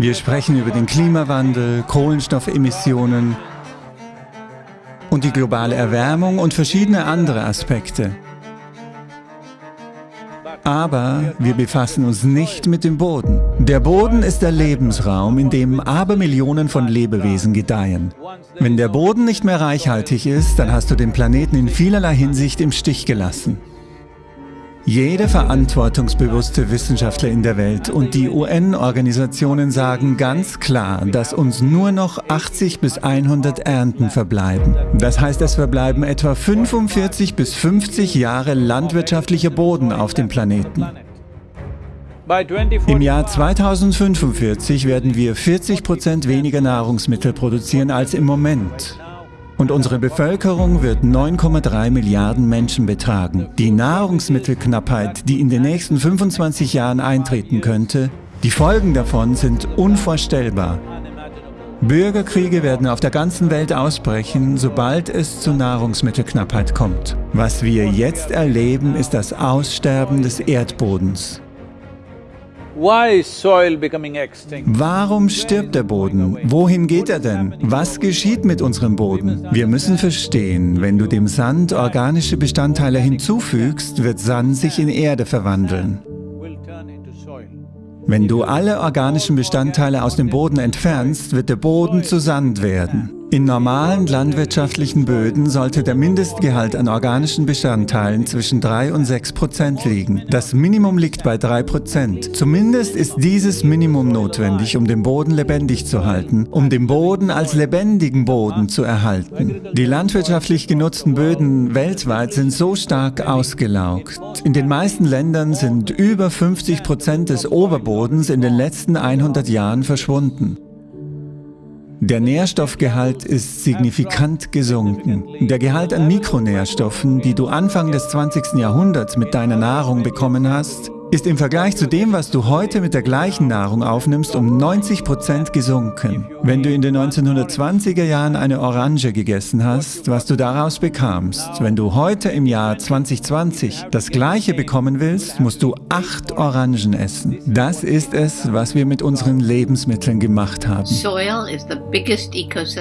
Wir sprechen über den Klimawandel, Kohlenstoffemissionen und die globale Erwärmung und verschiedene andere Aspekte. Aber wir befassen uns nicht mit dem Boden. Der Boden ist der Lebensraum, in dem Abermillionen von Lebewesen gedeihen. Wenn der Boden nicht mehr reichhaltig ist, dann hast du den Planeten in vielerlei Hinsicht im Stich gelassen. Jede verantwortungsbewusste Wissenschaftler in der Welt und die UN-Organisationen sagen ganz klar, dass uns nur noch 80 bis 100 Ernten verbleiben. Das heißt, es verbleiben etwa 45 bis 50 Jahre landwirtschaftlicher Boden auf dem Planeten. Im Jahr 2045 werden wir 40 Prozent weniger Nahrungsmittel produzieren als im Moment. Und unsere Bevölkerung wird 9,3 Milliarden Menschen betragen. Die Nahrungsmittelknappheit, die in den nächsten 25 Jahren eintreten könnte, die Folgen davon sind unvorstellbar. Bürgerkriege werden auf der ganzen Welt ausbrechen, sobald es zu Nahrungsmittelknappheit kommt. Was wir jetzt erleben, ist das Aussterben des Erdbodens. Warum stirbt der Boden? Wohin geht er denn? Was geschieht mit unserem Boden? Wir müssen verstehen, wenn du dem Sand organische Bestandteile hinzufügst, wird Sand sich in Erde verwandeln. Wenn du alle organischen Bestandteile aus dem Boden entfernst, wird der Boden zu Sand werden. In normalen landwirtschaftlichen Böden sollte der Mindestgehalt an organischen Bestandteilen zwischen 3 und 6 Prozent liegen. Das Minimum liegt bei 3 Prozent. Zumindest ist dieses Minimum notwendig, um den Boden lebendig zu halten, um den Boden als lebendigen Boden zu erhalten. Die landwirtschaftlich genutzten Böden weltweit sind so stark ausgelaugt. In den meisten Ländern sind über 50 Prozent des Oberbodens in den letzten 100 Jahren verschwunden. Der Nährstoffgehalt ist signifikant gesunken. Der Gehalt an Mikronährstoffen, die du Anfang des 20. Jahrhunderts mit deiner Nahrung bekommen hast, ist im Vergleich zu dem, was du heute mit der gleichen Nahrung aufnimmst, um 90 Prozent gesunken. Wenn du in den 1920er Jahren eine Orange gegessen hast, was du daraus bekamst, wenn du heute im Jahr 2020 das Gleiche bekommen willst, musst du acht Orangen essen. Das ist es, was wir mit unseren Lebensmitteln gemacht haben.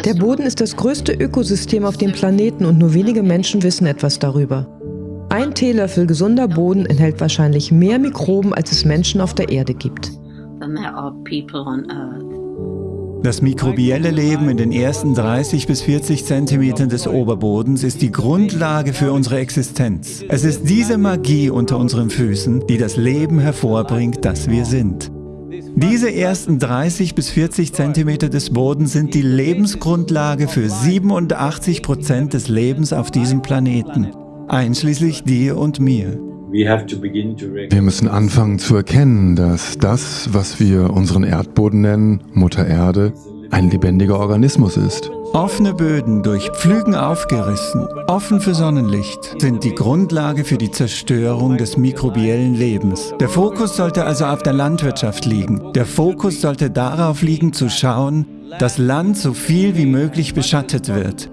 Der Boden ist das größte Ökosystem auf dem Planeten und nur wenige Menschen wissen etwas darüber. Ein Teelöffel gesunder Boden enthält wahrscheinlich mehr Mikroben, als es Menschen auf der Erde gibt. Das mikrobielle Leben in den ersten 30 bis 40 Zentimetern des Oberbodens ist die Grundlage für unsere Existenz. Es ist diese Magie unter unseren Füßen, die das Leben hervorbringt, das wir sind. Diese ersten 30 bis 40 Zentimeter des Bodens sind die Lebensgrundlage für 87 Prozent des Lebens auf diesem Planeten einschließlich dir und mir. Wir müssen anfangen zu erkennen, dass das, was wir unseren Erdboden nennen, Mutter Erde, ein lebendiger Organismus ist. Offene Böden durch Pflügen aufgerissen, offen für Sonnenlicht, sind die Grundlage für die Zerstörung des mikrobiellen Lebens. Der Fokus sollte also auf der Landwirtschaft liegen. Der Fokus sollte darauf liegen, zu schauen, dass Land so viel wie möglich beschattet wird.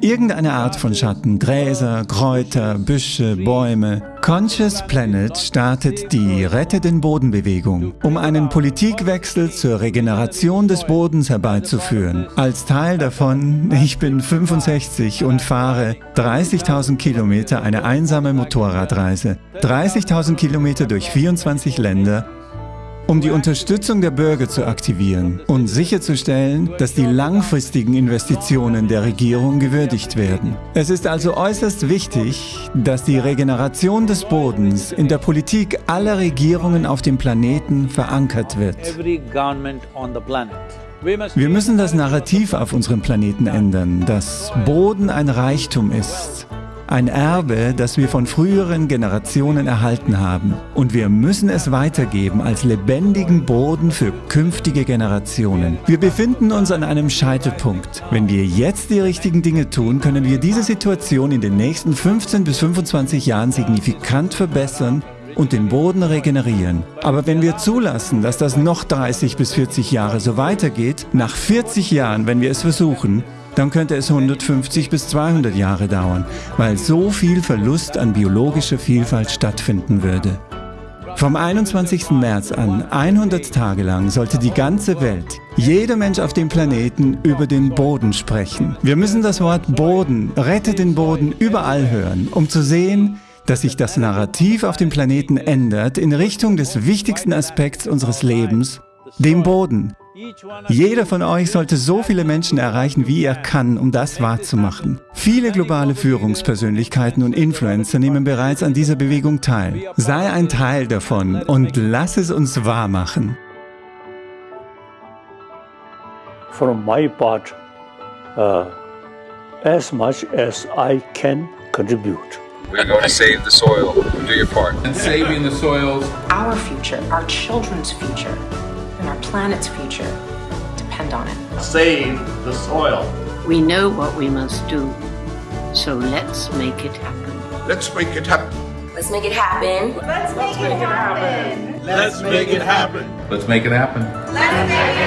Irgendeine Art von Schatten, Gräser, Kräuter, Büsche, Bäume. Conscious Planet startet die Rette den Boden-Bewegung, um einen Politikwechsel zur Regeneration des Bodens herbeizuführen. Als Teil davon, ich bin 65 und fahre 30.000 Kilometer eine einsame Motorradreise. 30.000 Kilometer durch 24 Länder um die Unterstützung der Bürger zu aktivieren und sicherzustellen, dass die langfristigen Investitionen der Regierung gewürdigt werden. Es ist also äußerst wichtig, dass die Regeneration des Bodens in der Politik aller Regierungen auf dem Planeten verankert wird. Wir müssen das Narrativ auf unserem Planeten ändern, dass Boden ein Reichtum ist ein Erbe, das wir von früheren Generationen erhalten haben. Und wir müssen es weitergeben als lebendigen Boden für künftige Generationen. Wir befinden uns an einem Scheitelpunkt. Wenn wir jetzt die richtigen Dinge tun, können wir diese Situation in den nächsten 15 bis 25 Jahren signifikant verbessern und den Boden regenerieren. Aber wenn wir zulassen, dass das noch 30 bis 40 Jahre so weitergeht, nach 40 Jahren, wenn wir es versuchen, dann könnte es 150 bis 200 Jahre dauern, weil so viel Verlust an biologischer Vielfalt stattfinden würde. Vom 21. März an, 100 Tage lang, sollte die ganze Welt, jeder Mensch auf dem Planeten über den Boden sprechen. Wir müssen das Wort Boden, rette den Boden überall hören, um zu sehen, dass sich das Narrativ auf dem Planeten ändert in Richtung des wichtigsten Aspekts unseres Lebens, dem Boden. Jeder von euch sollte so viele Menschen erreichen, wie er kann, um das wahrzumachen. Viele globale Führungspersönlichkeiten und Influencer nehmen bereits an dieser Bewegung teil. Sei ein Teil davon und lass es uns wahrmachen. From my part, uh, as much as I can contribute. We're going to save the soil. Do your part. And saving the soils. Our future, our children's future and our planet's future depend on it. Save the soil. We know what we must do, so let's make it happen. Let's make it happen. Let's make it happen. Let's make it happen. Let's make it happen. Let's make it happen. Let's make it happen.